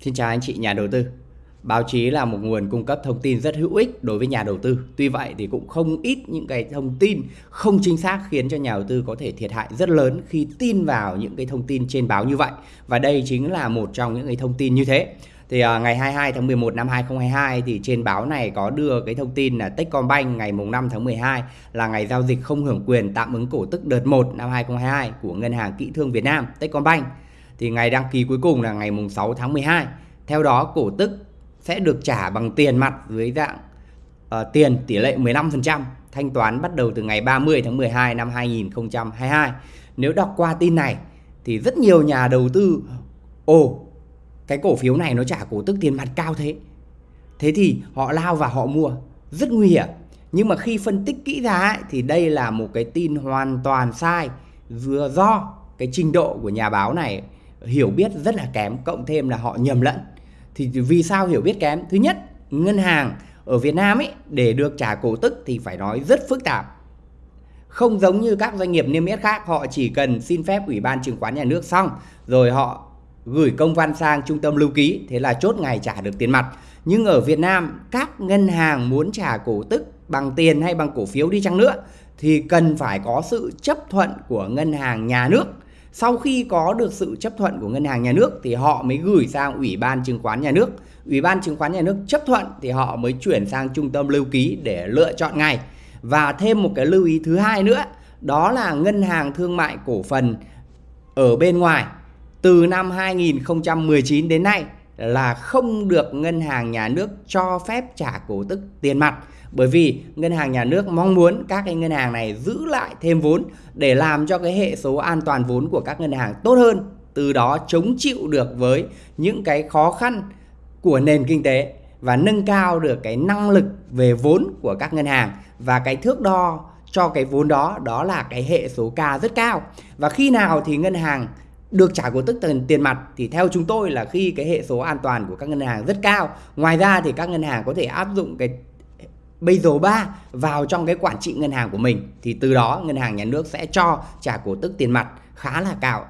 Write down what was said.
Xin chào anh chị nhà đầu tư. Báo chí là một nguồn cung cấp thông tin rất hữu ích đối với nhà đầu tư. Tuy vậy thì cũng không ít những cái thông tin không chính xác khiến cho nhà đầu tư có thể thiệt hại rất lớn khi tin vào những cái thông tin trên báo như vậy. Và đây chính là một trong những cái thông tin như thế. Thì uh, ngày 22 tháng 11 năm 2022 thì trên báo này có đưa cái thông tin là Techcombank ngày mùng 5 tháng 12 là ngày giao dịch không hưởng quyền tạm ứng cổ tức đợt 1 năm 2022 của Ngân hàng Kỹ thương Việt Nam Techcombank thì ngày đăng ký cuối cùng là ngày mùng 6 tháng 12. Theo đó cổ tức sẽ được trả bằng tiền mặt dưới dạng uh, tiền tỷ lệ 15%, thanh toán bắt đầu từ ngày 30 tháng 12 năm 2022. Nếu đọc qua tin này thì rất nhiều nhà đầu tư ồ cái cổ phiếu này nó trả cổ tức tiền mặt cao thế. Thế thì họ lao và họ mua, rất nguy hiểm. Nhưng mà khi phân tích kỹ ra ấy, thì đây là một cái tin hoàn toàn sai vừa do cái trình độ của nhà báo này hiểu biết rất là kém, cộng thêm là họ nhầm lẫn. Thì vì sao hiểu biết kém? Thứ nhất, ngân hàng ở Việt Nam ấy, để được trả cổ tức thì phải nói rất phức tạp. Không giống như các doanh nghiệp niêm yết khác, họ chỉ cần xin phép ủy ban chứng khoán nhà nước xong, rồi họ gửi công văn sang trung tâm lưu ký, thế là chốt ngày trả được tiền mặt. Nhưng ở Việt Nam, các ngân hàng muốn trả cổ tức bằng tiền hay bằng cổ phiếu đi chăng nữa, thì cần phải có sự chấp thuận của ngân hàng nhà nước sau khi có được sự chấp thuận của ngân hàng nhà nước thì họ mới gửi sang ủy ban chứng khoán nhà nước. Ủy ban chứng khoán nhà nước chấp thuận thì họ mới chuyển sang trung tâm lưu ký để lựa chọn ngày và thêm một cái lưu ý thứ hai nữa, đó là ngân hàng thương mại cổ phần ở bên ngoài. Từ năm 2019 đến nay là không được ngân hàng nhà nước cho phép trả cổ tức tiền mặt. Bởi vì ngân hàng nhà nước mong muốn các cái ngân hàng này giữ lại thêm vốn để làm cho cái hệ số an toàn vốn của các ngân hàng tốt hơn, từ đó chống chịu được với những cái khó khăn của nền kinh tế và nâng cao được cái năng lực về vốn của các ngân hàng. Và cái thước đo cho cái vốn đó đó là cái hệ số K rất cao. Và khi nào thì ngân hàng được trả cổ tức tiền tiền mặt thì theo chúng tôi là khi cái hệ số an toàn của các ngân hàng rất cao. Ngoài ra thì các ngân hàng có thể áp dụng cái Basel 3 vào trong cái quản trị ngân hàng của mình thì từ đó ngân hàng nhà nước sẽ cho trả cổ tức tiền mặt khá là cao